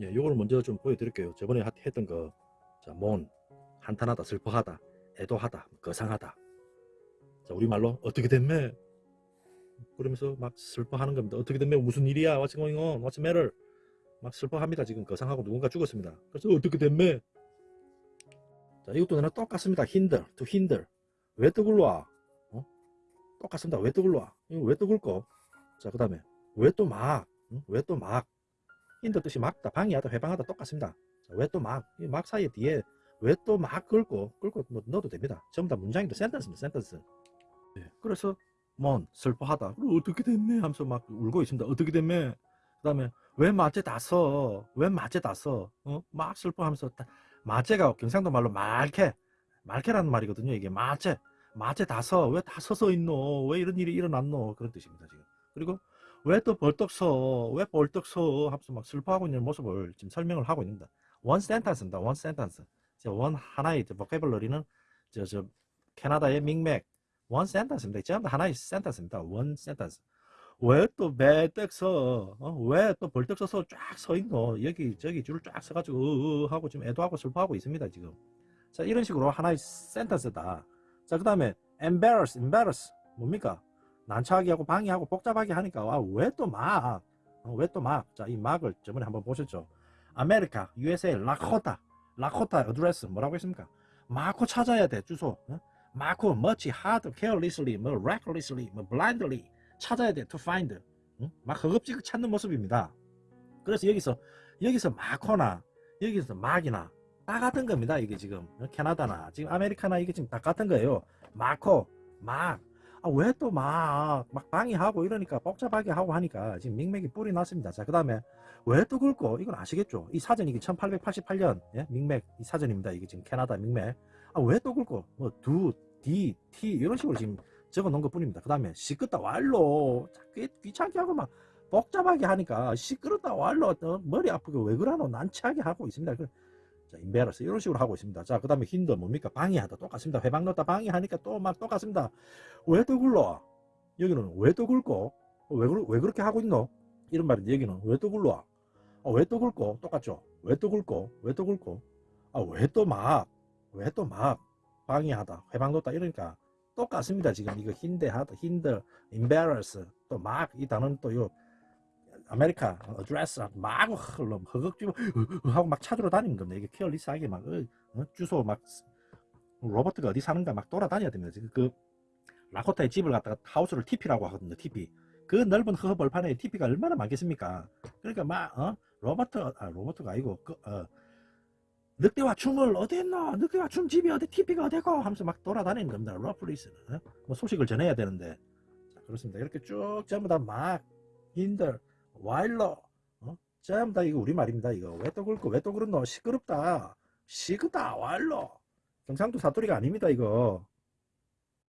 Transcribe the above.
예, 요거를 먼저 좀 보여드릴게요. 저번에 하- 했던 거, 자, 몬, 한탄하다, 슬퍼하다, 애도하다, 거상하다. 자, 우리말로 어떻게 됐매? 그러면서 막 슬퍼하는 겁니다. 어떻게 됐매? 무슨 일이야? What's going on? What's matter? 막 슬퍼합니다. 지금 거상하고 누군가 죽었습니다. 그래서 어떻게 됐매? 자, 이것도 내가 똑같습니다. hinder, to hinder. 왜 떠굴러와? 어? 똑같습니다. 왜 떠굴러와? 이거 왜 떠굴고? 자, 그 다음에 왜 또 막? 응? 왜또 막? 힌더 뜻이 막다, 방해하다, 회방하다 똑같습니다. 왜 또 막? 이막 사이에 뒤에 왜 또 막 끌고 끌고 뭐 넣어도 됩니다. 전부 다 문장입니다. 센텐스입니다. 센텐스. 예, 그래서 뭔 슬퍼하다. 어떻게 됐네 하면서 막 울고 있습니다. 어떻게 됐네. 그 다음에 왜 마제 다서? 왜 마제 다서? 어? 막 슬퍼하면서 다- 마제가 경상도 말로 말케 말케라는 말이거든요. 이게 마제 마제 다서 왜다 서서 있노? 왜 이런 일이 일어났노? 그런 뜻입니다. 지금. 그리고 왜 또 벌떡 서? 왜 벌떡 서? 하면서 막 슬퍼하고 있는 모습을 지금 설명을 하고 있습니다. 원 센텐스입니다. 원 센텐스. 원 하나의 보케블러리는 저, 저 캐나다의 밍맥 원 센텐스입니다. 전부 다 하나의 센텐스입니다. 원 센텐스. 왜 또 매떡 서? 어? 왜또 벌떡 서서 쫙 서 있노? 여기 저기 줄을 쫙 서가지고 으, 으 하고 지금 애도하고 슬퍼하고 있습니다. 지금. 자 이런 식으로 하나의 sentence다. 자 그 다음에 embarrass, embarrass 뭡니까? 난처하게 하고 방해하고 복잡하게 하니까 와 왜 또 막? 어, 왜또 막? 자 이 막을 저번에 한번 보셨죠? 아메리카, USA, 라코타, 라코타 address 뭐라고 했습니까? 마코 찾아야 돼 주소. 어? 마코 much hard, carelessly, 뭐 recklessly, 뭐 blindly 찾아야 돼 to find. 응? 막 허겁지겁 찾는 모습입니다. 그래서 여기서 여기서 마코나 여기서 막이나 다 같은 겁니다. 이게 지금 어? 캐나다나 지금 아메리카나 이게 지금 다 같은 거예요. 마코, 막. 아, 왜또 막, 막 방해하고 이러니까 복잡하게 하고 하니까 지금 밍맥이 뿔이 났습니다. 자, 그 다음에 왜 또 긁고 이건 아시겠죠? 이 사전이 1888년 예? 밍맥 이 사전입니다. 이게 지금 캐나다 밍맥. 아, 왜 또 긁고 뭐 두, 디, 티 이런 식으로 지금 적어 놓은 것 뿐입니다. 그 다음에 시끄다 왈로 자, 귀, 귀찮게 하고 막 복잡하게 하니까 시끄럽다 왈로 어, 머리 아프게 왜 그러노 난처하게 하고 있습니다. 그, 자, 인베러스 이런 식으로 하고 있습니다. 자, 그 다음에 힌더 뭡니까? 방해하다 똑같습니다. 회방 넣다 방해하니까 또 막 똑같습니다. 왜 또 굴러? 여기는 왜 또 굴고? 어, 왜, 왜 그렇게 하고 있노? 이런 말인데 여기는 왜 또 굴러? 아, 왜또 굴고? 똑같죠? 왜 또 굴고? 왜 또 굴고? 아, 왜 또 막? 왜 또 막? 방해하다, 회방 놓다 이러니까 똑같습니다. 지금 이거 힌데하다, 힌더, embarrass, 또막 이 단어는 또요 아메리카 address 막 허겁지겁 하고 막 찾으러 다니는 겁니다. 이게 careless하게 막 어, 어, 주소 막 로버트가 어디 사는가 막 돌아다녀야 됩니다. 지금 그 라코타의 집을 갖다가 하우스를 TP라고 하거든요. TP. 그 넓은 허허 벌판에 tepee가 얼마나 많겠습니까? 그러니까 막 어? 로버트 아 로버트가 아니고 그 어, 늑대와 춤을 어디 했노? 늑대와 춤 집이 어디 TP가 어디고? 하면서 막 돌아다니는 겁니다. 러플리스는 어? 뭐 소식을 전해야 되는데 자, 그렇습니다. 이렇게 쭉 전부 다막 힌들 와일러 어? 전부 다 이거 우리 말입니다. 이거 왜 또 그렇고 왜또 그렇노? 시끄럽다. 시끄다 와일러 경상도 사투리가 아닙니다. 이거